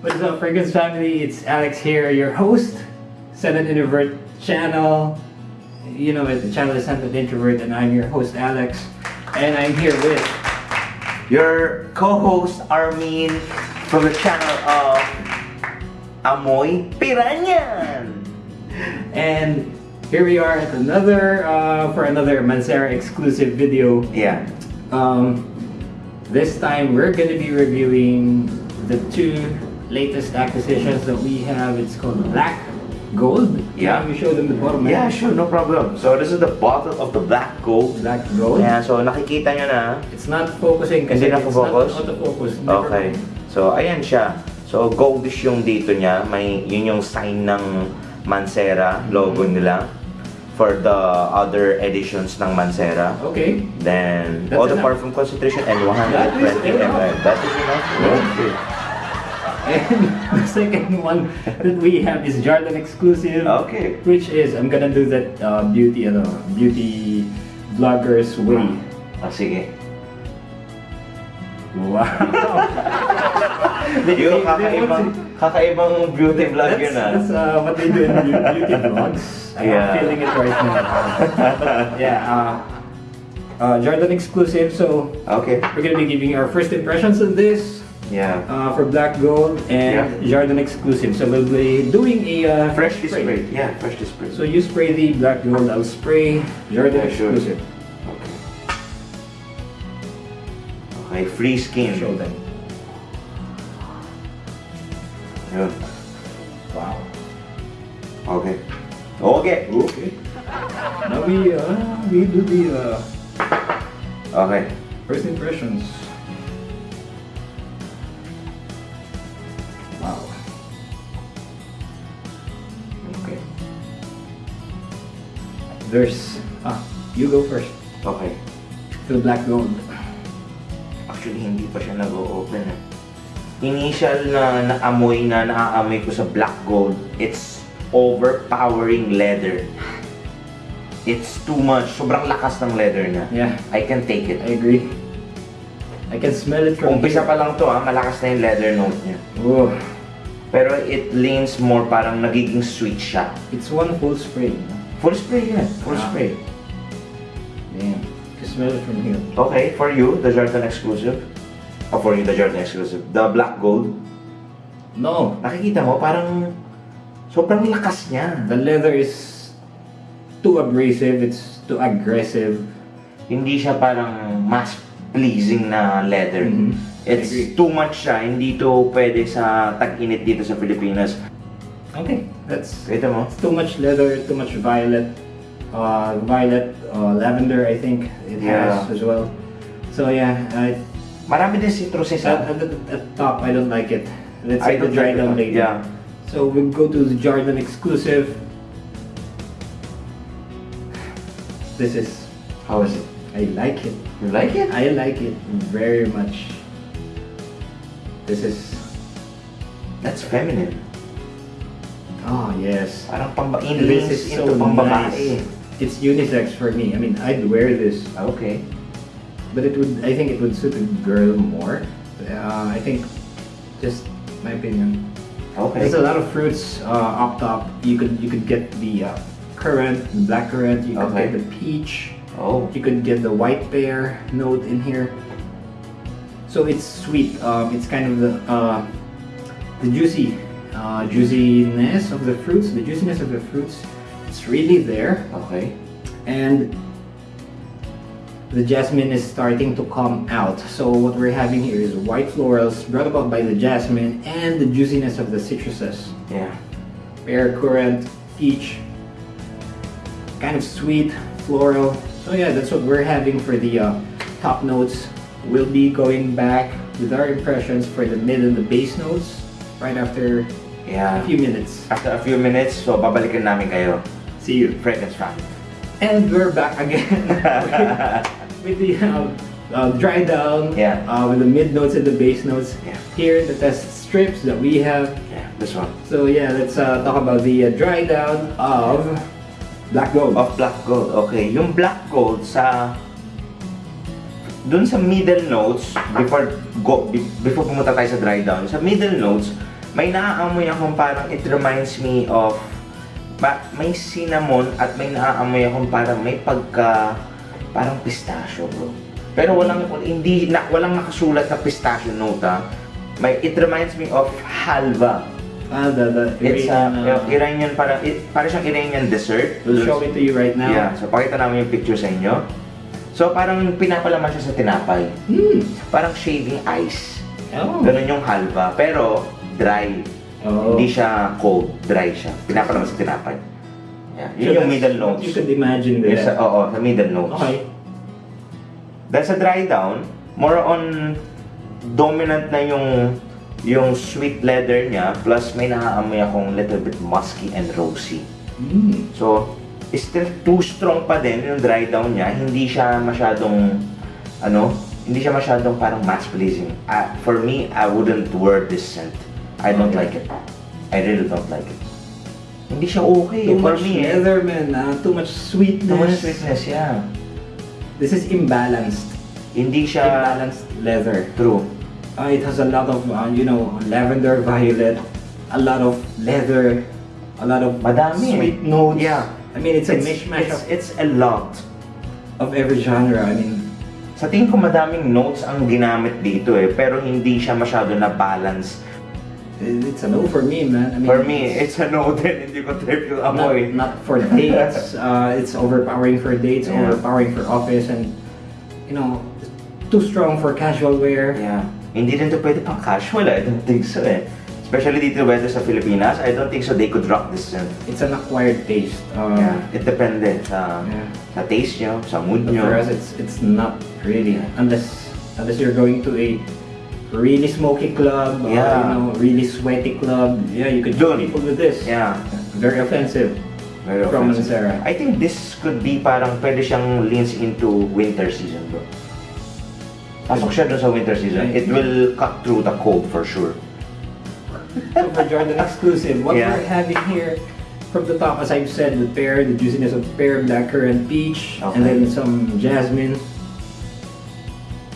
What's up, Fragrance family? It's Alex here, your host, Scented Introvert channel. You know it, the channel is Scented Introvert, and I'm your host, Alex. And I'm here with Your co-host Armin from the channel of Amoy Piranyan. and here we are at another uh, for another Mancera exclusive video. Yeah. Um, this time we're gonna be reviewing the two latest acquisitions that we have. It's called Black Gold. Yeah. Can you show them the bottom? man? Yeah, sure, no problem. So this is the bottle of the black gold. Black Gold. Yeah, so nakikita nyo na. It's not focusing kasi Hindi na it's focus? not autofocus. Never Okay. So ayan siya. So goldish yung dito niya. May yun yung sign ng Mancera logo nila for the other editions ng Mancera. Okay. Then That's all the enough. parfum concentration and That is 120 enough. ml. That is enough. Okay. And the second one that we have is Jardin exclusive. Okay. Which is, I'm gonna do that uh, beauty, ano, beauty vloggers way. Ah, sige. Wow. They- they kakaibang, kakaibang beauty vlog that's, yun ah. That's uh, what they do in beauty vlogs. I'm Yeah. feeling it right now. But, yeah, uh, uh, Jardin exclusive. So Okay. we're gonna be giving our first impressions on this. Yeah. uh, for black gold and Jardin exclusive. So we'll be doing a uh, spray. sprayed. Yeah, freshly sprayed. So you spray the black gold, I'll spray Jardin Yeah, exclusive. Okay. Okay, free skin. Show them. Yun. Wow. Okay. Okay. Okay. Now we uh, we do the uh, Okay. first impressions. Wow. Okay. There's ah, you go first. Okay. To the black gold. Actually, hindi pa siya nag-o-open eh. Initial na naamoy na naaamoy ko sa black gold, it's overpowering leather. It's too much. Sobrang lakas ng leather niya. Yeah, I can take it. I agree. I can smell it from Umpisa here. pa lang to ha, malakas na yung leather note niya. Whoa. Pero it leans more parang nagiging sweet siya. It's one full spray. no? Full spray yan. Full Ah. spray. Damn. You smell it from here. Okay, for you, the Jordan exclusive. Oh, for you, the Jordan exclusive. The black gold. No. Nakikita mo, parang sobrang lakas niya. The leather is too abrasive. It's too aggressive. Hindi siya parang mas pleasing na leather. Mhm. I It's too much siya. Hindi to pwede sa tag-init dito sa Pilipinas. Okay. That's Kita mo? it's too much leather. Too much violet. Uh, violet, uh, lavender. I think it Yeah. has as well. So yeah, I, Marami din citruses at, ha. at, the- at top, I don't like it. Let's I say the don't dry like down later. Yeah. So we'll go to the Jordan exclusive. This is How is it? I like it. You like it? I like it very much. This is That's feminine. oh yes. Parang pamba This is so pambabae. nice. It's unisex for me. I mean, I'd wear this, Okay. but it would. I think it would suit a girl more. Uh, I think, just my opinion. Okay. There's a lot of fruits uh, up top. You could you could get the uh, currant, the black currant. You could Okay. get the peach. Oh. You can get the white pear note in here. So it's sweet. Um, it's kind of the uh, the juicy uh, juiciness of the fruits. The juiciness of the fruits. It's really there, Okay. and the jasmine is starting to come out. So what we're having here is white florals brought about by the jasmine and the juiciness of the citruses. Yeah. Pear, currant, peach, kind of sweet, floral. So yeah, that's what we're having for the uh, top notes. We'll be going back with our impressions for the mid and the base notes right after a few minutes. After a few minutes, so babalikan namin kayo. See you. Fragrance family. And we're back again with, with the uh, uh, dry down, Yeah. uh, with the mid notes and the base notes. Yeah. Here, the test strips that we have. Yeah, this one. So yeah, let's uh, talk about the uh, dry down of Black Gold. Of black gold. Okay, yung black gold sa dun sa middle notes before go be- before pumunta tayo sa dry down, sa middle notes may naaamoy akong parang it reminds me of may cinnamon at may naaamoy akong parang may pagka parang pistachio bro. Pero walang hindi na, walang nakasulat na pistachio note ah. May it reminds me of halva. Ah, the, the It's a Iranian, uh, Iranian parang it, parang siyang Iranian dessert. We'll show it to you right now. Yeah, so pakita namin yung picture sa inyo. So parang pinapalaman siya sa tinapay. Hmm. Parang shaving ice. Oh. Ganun yung halva, pero dry. Oh. Hindi siya cold, dry siya. Pinapalaman sa tinapay. Yeah. Yun So yung middle notes. You could imagine Yes, that. sa, oo, sa middle notes. Okay. Dahil sa dry down, more on dominant na yung yung sweet leather niya plus may naaamoy akong little bit musky and rosy. Hmm. So, still too strong pa din yung dry down niya. Hindi siya masyadong, ano, hindi siya masyadong parang mass pleasing. Uh, for me, I wouldn't wear this scent. I don't Okay. like it. I really don't like it. Hindi siya okay Too for much me. eh. leather, man. Uh, too much sweetness. Too much sweetness, yeah. This is imbalanced. Hindi siya Imbalanced leather. true. Uh, it has a lot of, uh, you know, lavender, violet, a lot of leather, a lot of Madami eh. sweet notes. Yeah. I mean, it's a It's, mishmash it's, of, it's a lot. of every genre. I mean, Sa tingin ko madaming notes ang ginamit dito eh, pero hindi siya masyado na balance. it- it's a no for me, man. I mean, For me, it's a no din, hindi ko trip yung not, amoy. not for dates. uh, it's overpowering for dates, Yeah. overpowering for office, and you know, too strong for casual wear. Yeah. Hindi din to pwede pang casual, I don't think so eh. Especially dito whether sa Pilipinas, I don't think so they could rock this scent. It's an acquired taste. Um, Yeah. It depende sa, Yeah. sa taste nyo, sa mood But nyo. for us, it's it's not really unless unless you're going to a really smoky club, or, Yeah. you know, really sweaty club. Yeah, you could shoot people with this. Yeah. Very offensive. Very From offensive. Mancera. I think this could be parang pwede siyang leans into winter season bro. Pasok siya dun sa winter season. It will cut through the cold for sure. So for Jardin exclusive, what Yeah. we're having here from the top, as I've said, the pear, the juiciness of pear, blackcurrant, peach, and then some jasmine.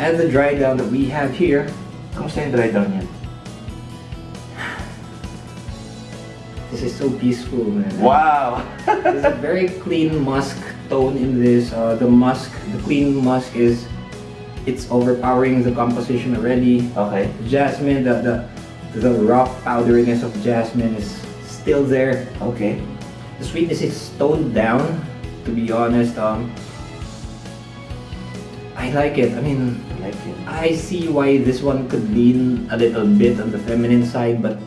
And the dry down that we have here. Kamusta yung dry down niya? This is so peaceful, man. Wow! There's a very clean musk tone in this. Uh, the musk, the clean musk is, it's overpowering the composition already. okay. Jasmine, the the, the rough powderiness of jasmine is still there. Okay. The sweetness is toned down. To be honest, um, I like it. I mean, I like it. I see why this one could lean a little bit on the feminine side, but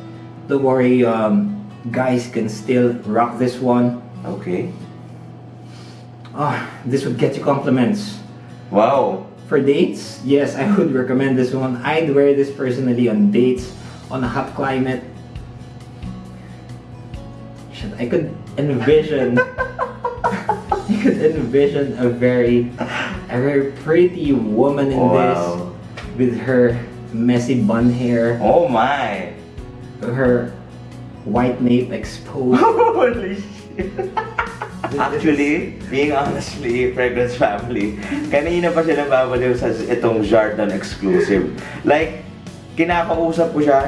don't worry, um, guys can still rock this one. Okay. Ah, this would get you compliments. Wow! For dates, yes, I would recommend this one. I'd wear this personally on dates, on a hot climate. Shit, I could envision. I could envision a very, a very pretty woman in Wow. this, with her messy bun hair, Oh my! her white nape exposed. Holy shit! Actually, being honestly, Fragrance Family, kanina pa siya nababaliw sa itong Jardin exclusive. Like, kinakausap ko siya,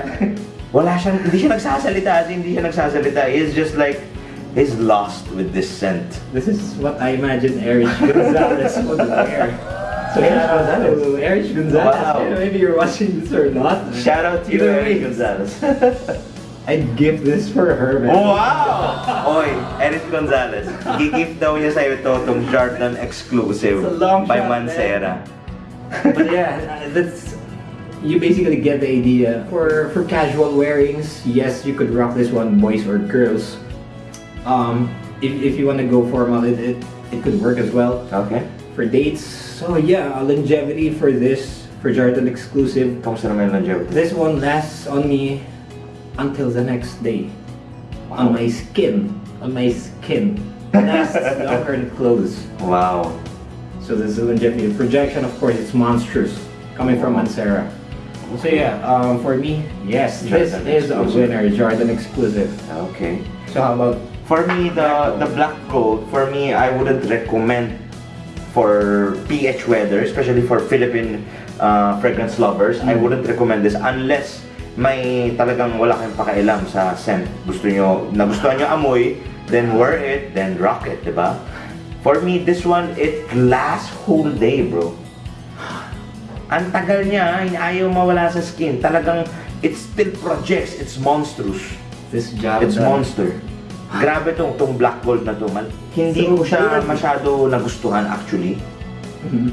wala siyang, hindi siya nagsasalita, as in, hindi siya nagsasalita. He's just like, he's lost with this scent. This is what I imagine Erich Gonzalez would wear. So Erich Gonzalez? to Erich Gonzalez. Wow. Yeah, maybe you're watching this or not. Shout out to you, Either Eric way, Gonzalez. I'd give this for her, man. Oh, wow! Oy, Erich Gonzalez. Gigift daw niya sa'yo ito, itong Jardin exclusive It's a long by shot, Mancera. But yeah, that's you basically get the idea. For for casual wearings, yes, you could rock this one, boys or girls. Um, if, if you want to go formal, it, it it could work as well. Okay. For dates, so yeah, longevity for this for Jardin exclusive. Kamusta naman longevity? This one lasts on me until the next day. On my skin. On my skin. Lasts longer than clothes. Wow. So this is the longevity. The projection, of course, it's monstrous. Coming from Mancera. So yeah, um, for me, yes, this Jardin is a winner, Jardin exclusive. Okay. So how about For me, the the black gold, for me, I wouldn't recommend for PH weather, especially for Philippine uh, fragrance lovers. I Mm. wouldn't recommend this unless may talagang wala kayong pakialam sa scent. Gusto nyo, nagustuhan nyo amoy, then wear it, then rock it, di ba? For me, this one, it lasts whole day, bro. Ang tagal niya, ayaw mawala sa skin. Talagang, it still projects, it's monstrous. This job It's done. monster. Grabe tong tong black gold na to, man. Hindi So, ko siya masyado nagustuhan actually. Mhm.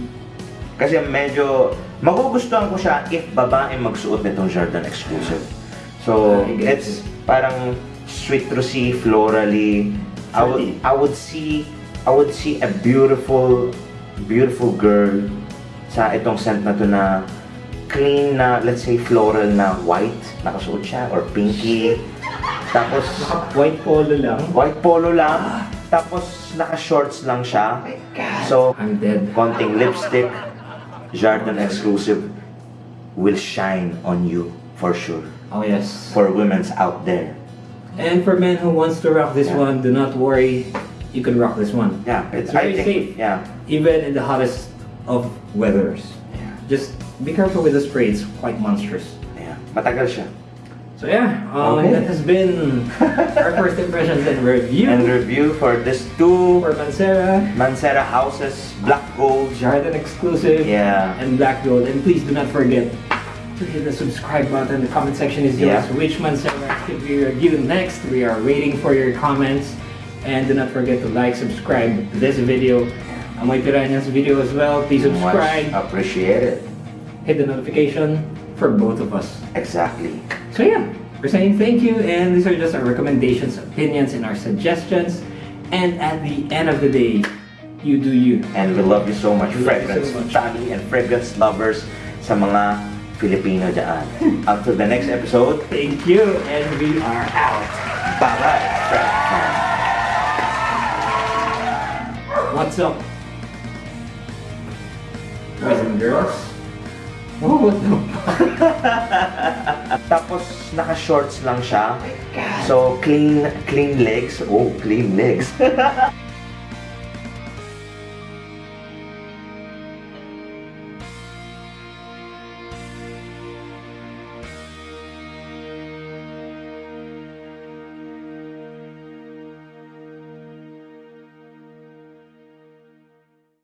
Kasi medyo magugustuhan ko siya if babae magsuot nitong Jordan exclusive. So, it's parang citrusy, florally. I would. I would see I would see a beautiful beautiful girl sa itong scent na to na clean na let's say floral na white nakasuot siya or pinky. Tapos White polo lang. white polo lang. Tapos naka-shorts lang siya. So, I'm dead. konting lipstick, Jardin exclusive, will shine on you for sure. Oh yes. For women's out there. And for men who wants to rock this Yeah. one, do not worry. You can rock this one. Yeah, It's very think, safe. Yeah, Even in the hottest of weathers. yeah, Just be careful with the spray. It's quite monstrous. yeah. Matagal siya. So yeah, um, Okay. that has been our first impressions and review And review for this two for Mancera, Mancera houses, black gold. Jardin exclusive, Yeah. and Black Gold. And please do not forget to hit the subscribe button. The comment section is yours. Yeah. Which Mancera should we review next? We are waiting for your comments. And do not forget to like, subscribe to this video. Amoy Piranhas video as well. Please subscribe. Much it. Hit the notification for both of us. Exactly. So yeah, we're saying thank you, and these are just our recommendations, opinions, and our suggestions. And at the end of the day, you do you. And we love you so much, We fragrance so much. family and fragrance lovers sa mga Filipino dyan. Until the next episode, Thank you, and we are out. bye-bye. What's up? Boys and girls? Oh, what the Tapos naka-shorts lang siya. So clean clean legs. Oh, clean legs.